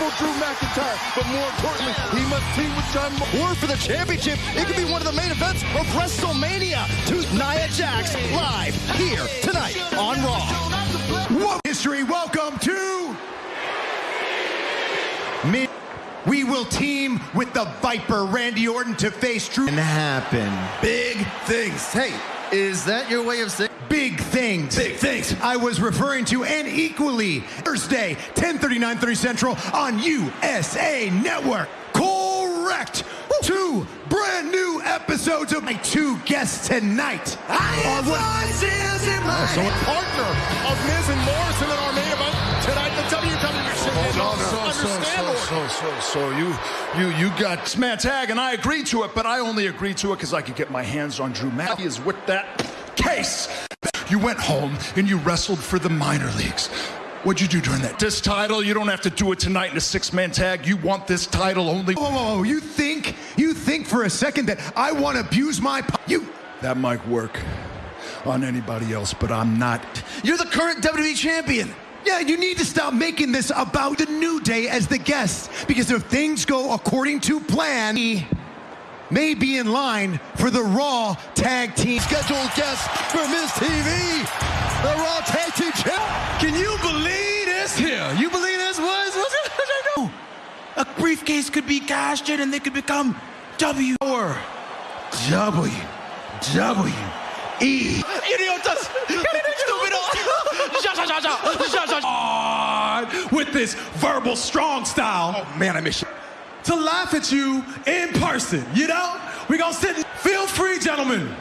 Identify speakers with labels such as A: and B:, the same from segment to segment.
A: Drew McIntyre, but more importantly, he must team with John
B: War for the championship. It could be one of the main events of WrestleMania. To Nia Jax live here tonight on Raw.
C: Whoa. History, welcome to me. We will team with the Viper, Randy Orton, to face Drew.
B: And happen.
C: Big things.
B: Hey, is that your way of saying?
C: Big things.
A: Big things.
C: I was referring to, and equally, Thursday, 10:39, 30 Central on USA Network. Correct. Two brand new episodes of my two guests tonight. I am voices in my
A: So a partner of Miz and Morrison in our main Understand,
D: so, so, so, so, you, you, you got Sman Tag, and I agreed to it, but I only agreed to it because I could get my hands on Drew Matthews with that case. You went home and you wrestled for the minor leagues. What'd you do during that? This title, you don't have to do it tonight in a six-man tag. You want this title only.
C: Whoa, whoa, whoa! You think you think for a second that I want to abuse my you?
D: That might work on anybody else, but I'm not.
B: You're the current WWE champion.
C: Yeah, you need to stop making this about the New Day as the guest because if things go according to plan, he may be in line for the Raw Tag Team.
B: Scheduled guest for MizTV, the Raw Tag Team Champ.
E: Can you believe this here? You believe this was? What's it? A briefcase could be cashed in and they could become W or W W E. Idiotas! Stúpido! With this verbal strong style. Oh man, I miss you. To laugh at you in person, you know? We gonna sit. and- Feel free, gentlemen,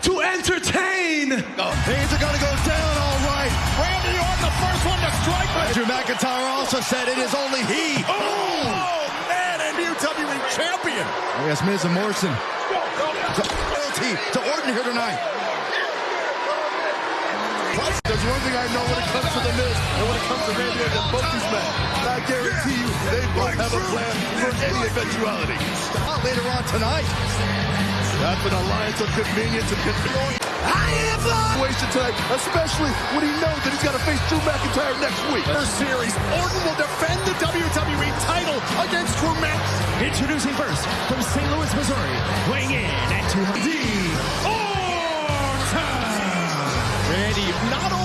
E: to entertain.
B: Oh, Things are going to go down all right.
A: Randy Orton, the first one to strike with
B: Drew McIntyre also said it is only he.
A: Oh, oh man, and WWE champion.
B: Yes, Miz and Morrison. Loyalty to Orton here tonight.
A: There's one thing I know when it comes to the Miz and when it comes to Randy Orton, both these men, I guarantee you they both have a plan for any eventuality.
B: Out later on tonight.
A: That's an alliance of convenience and convenience.
B: I am
A: Situation tonight, especially when he knows that he's got to face Drew McIntyre next week. First series, Orton will defend the WWE title against Drew McIntyre.
F: Introducing first from St. Louis, Missouri, weighing in at 200.
A: Randy, not only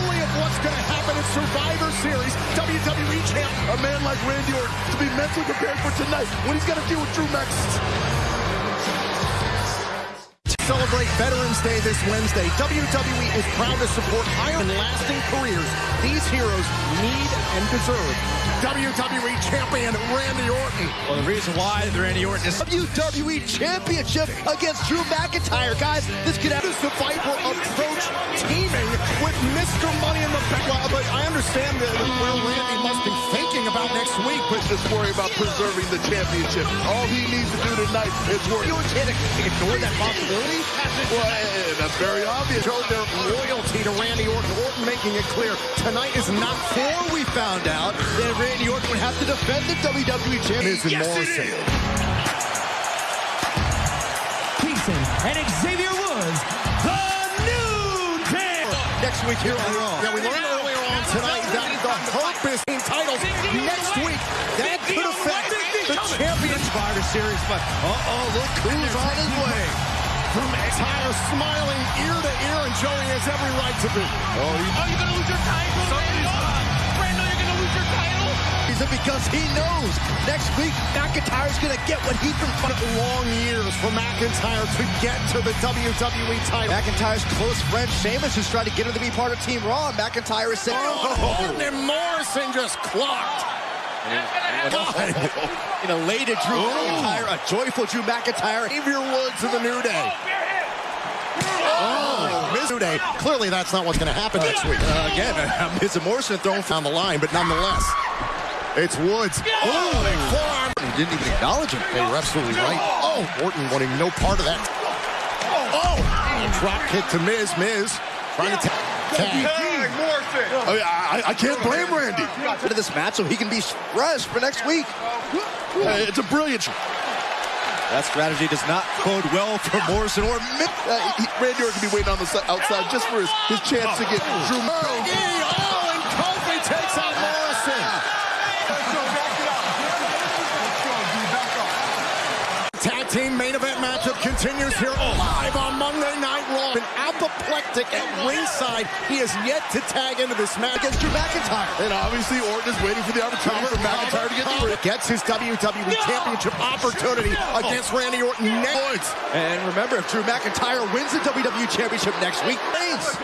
A: Survivor Series, WWE champ, a man like Randy Orton, to be mentally prepared for tonight when he's to deal with Drew McIntyre. Celebrate Veterans Day this Wednesday. WWE is proud to support higher and lasting careers these heroes need and deserve. WWE champion Randy Orton.
E: Well, the reason why Randy Orton is
B: WWE Championship against Drew McIntyre. Guys, this could
A: does the Viper approach teaming with Mr. Money in the Bank? Well, but I understand that where Randy must be thinking about next week, but just worry about preserving the championship. All he needs to do tonight is work.
B: You can't ignore that possibility.
A: Well, eh, that's very obvious. Showed their loyalty to Randy Orton. Orton making it clear tonight is not
B: for we found out that Randy Orton would have to defend the WWE Championship.
A: Miz and Morrison.
F: Kingston and Xavier Woods, the New Day.
B: Next week here on Raw.
A: Yeah, we learned earlier on tonight that the Hurt Business titles next week, that could affect the championship.
B: Survivor Series, but uh-oh, look who's on his way.
A: From McIntyre smiling ear to ear, and Joey has every right to be. Oh,
E: you're you gonna lose your title? Title?
B: Reason because he knows next week McIntyre's going to get what he's been fighting.
A: long years for McIntyre to get to the WWE title.
B: McIntyre's close friend Sheamus is trying to get him to be part of Team Raw. and McIntyre is saying,
A: Oh, Orton and Morrison just clocked.
B: an elated Drew McIntyre, a joyful Drew McIntyre.
A: Xavier Woods in the New Day. Oh, New Day. Clearly, that's not what's going to happen next week.
B: Uh, again, uh, Miz and Morrison thrown
A: on the line, but nonetheless, it's Woods. Oh, big forearm.
B: He didn't even acknowledge him.
A: They were absolutely right. Oh, Orton wanting no part of that. Oh, drop kick to Miz. Miz trying to tag. tag. Oh, yeah, I, I can't blame Randy.
B: Into this match so he can be fresh for next week.
A: It's a brilliant.
B: That strategy does not bode well for Morrison or Miz.
A: Uh, he, Randy Orton can be waiting on the outside just for his, his chance to get Drew. Oh, and Kofi takes out Morrison. team main event matchup continues here live on Monday Night Raw. An apoplectic at ringside. He has yet to tag into this match against Drew McIntyre.
G: And obviously, Orton is waiting for the opportunity for McIntyre to get the ring.
A: Gets his WWE Championship opportunity against Randy Orton next.
B: And remember, if Drew McIntyre wins the WWE Championship next week, Reigns.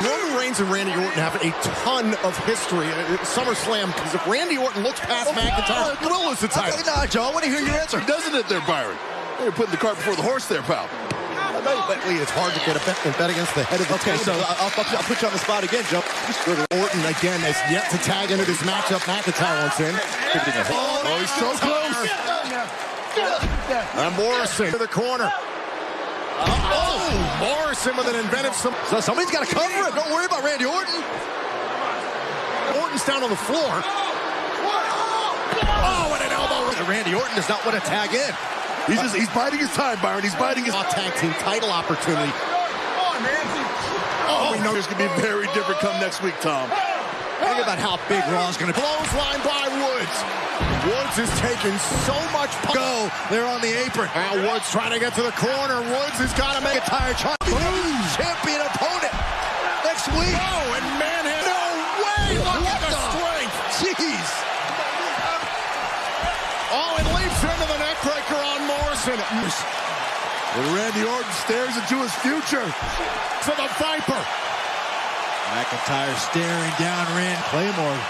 A: Roman Reigns and Randy Orton have a ton of history at SummerSlam because if Randy Orton looks past oh, McIntyre, he will lose the title.
B: No, Joe, I want to hear your answer.
G: Doesn't it there, Byron? You're putting the cart before the horse there, pal.
A: It's hard to get a bet, bet against the head of the
B: Okay, so. I'll, I'll, I'll put you on the spot again, Joe.
A: Orton again has yet to tag into this matchup. McIntyre wants in.
G: Oh, he's so close.
A: And Morrison to the corner. Oh, Morrison with an inventive. Some
B: So somebody's got to cover it. Don't worry about Randy Orton.
A: Orton's down on the floor. Oh, and an elbow.
B: Randy Orton does not want to tag in.
G: He's just he's biding his time, Byron. He's biding his
A: tag team title opportunity.
G: Oh, oh, we know there's gonna be very different come next week, Tom.
B: Think about how big Raw's going to
A: Clothesline by Woods. Woods is taking so much
B: go. They're on the apron.
A: Now Woods trying to get to the corner. Woods has got to make it.
B: McIntyre trying champion opponent next week.
A: Oh, and Manhead. No way! Look
B: What
A: at the
B: the-
A: strength.
B: Jeez.
A: Oh, and leaps into the neckbreaker on Morrison.
G: And Randy Orton stares into his future.
A: To the Viper.
B: McIntyre staring down Rand Claymore.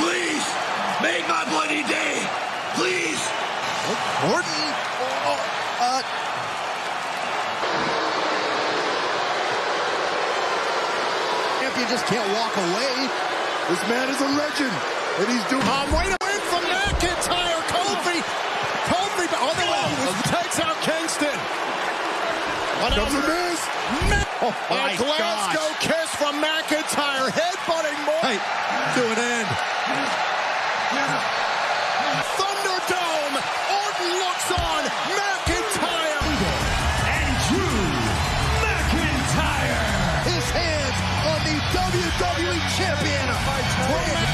E: Please, make my bloody day. Please.
B: Orton. Oh, uh, champion just can't walk away.
G: This man is a legend, and he's doing.
A: Um, wait a minute from McIntyre. Kofi. Kofi. Oh, the way. Takes out Kingston.
G: Comes a miss.
B: Oh, my
A: a Glasgow
B: gosh.
A: kiss from McIntyre. Headbutting more.
B: Hey, to an end.
A: Thunderdome. Orton looks on. McIntyre.
E: And Drew McIntyre.
B: His hands on the WWE Champion.